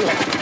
do it.